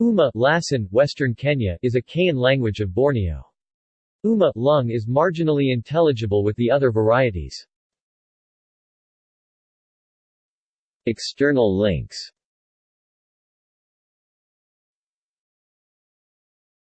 Uma Lasan, Western Kenyah is a Kayan language of Borneo. Uma lung is marginally intelligible with the other varieties. External links